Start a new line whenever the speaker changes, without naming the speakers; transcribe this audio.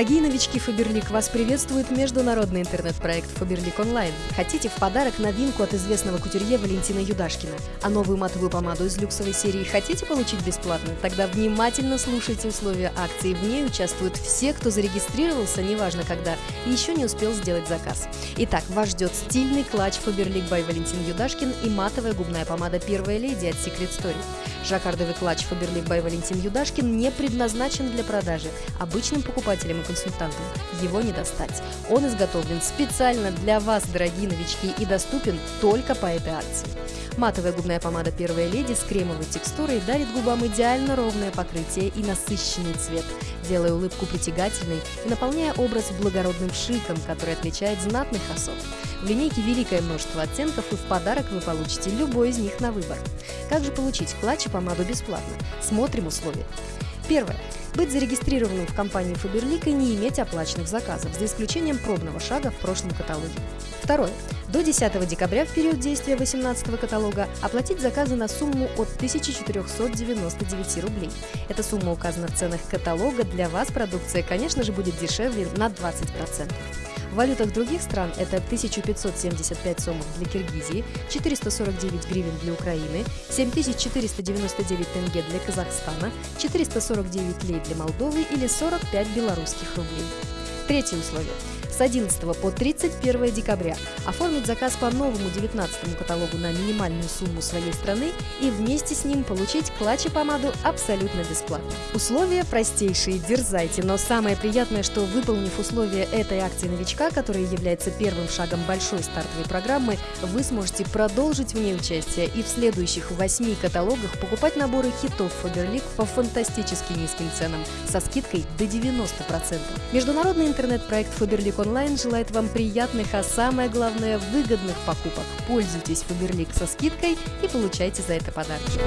Дорогие новички Фаберлик, вас приветствует международный интернет-проект Фаберлик Онлайн. Хотите в подарок новинку от известного кутюрье Валентина Юдашкина? А новую матовую помаду из люксовой серии хотите получить бесплатно? Тогда внимательно слушайте условия акции. В ней участвуют все, кто зарегистрировался, неважно когда, и еще не успел сделать заказ. Итак, вас ждет стильный клатч Фаберлик by Валентин Юдашкин и матовая губная помада Первая леди от Secret Story. Жаккардовый клатч Фаберлик by Валентин Юдашкин не предназначен для продажи. Обычным покупателям и консультантам его не достать. Он изготовлен специально для вас, дорогие новички, и доступен только по этой акции. Матовая губная помада «Первая леди» с кремовой текстурой дарит губам идеально ровное покрытие и насыщенный цвет, делая улыбку притягательной и наполняя образ благородным шиком, который отличает знатных особ. В линейке великое множество оттенков, и в подарок вы получите любой из них на выбор. Как же получить клатч и помаду бесплатно? Смотрим условия. Первое. Быть зарегистрированным в компании Faberlic и не иметь оплаченных заказов, за исключением пробного шага в прошлом каталоге. Второе. До 10 декабря в период действия 18 каталога оплатить заказы на сумму от 1499 рублей. Эта сумма указана в ценах каталога. Для вас продукция, конечно же, будет дешевле на 20%. В валютах других стран это 1575 сомов для Киргизии, 449 гривен для Украины, 7499 тенге для Казахстана, 449 лей для Молдовы или 45 белорусских рублей. Третье условие с 11 по 31 декабря оформить заказ по новому 19 каталогу на минимальную сумму своей страны и вместе с ним получить клатч и помаду абсолютно бесплатно. Условия простейшие, дерзайте, но самое приятное, что выполнив условия этой акции новичка, которая является первым шагом большой стартовой программы, вы сможете продолжить в ней участие и в следующих восьми каталогах покупать наборы хитов Faberlic по фантастически низким ценам со скидкой до 90%. Международный интернет-проект Faberlic онлайн желает вам приятных, а самое главное выгодных покупок. Пользуйтесь Фаберлик со скидкой и получайте за это подарки.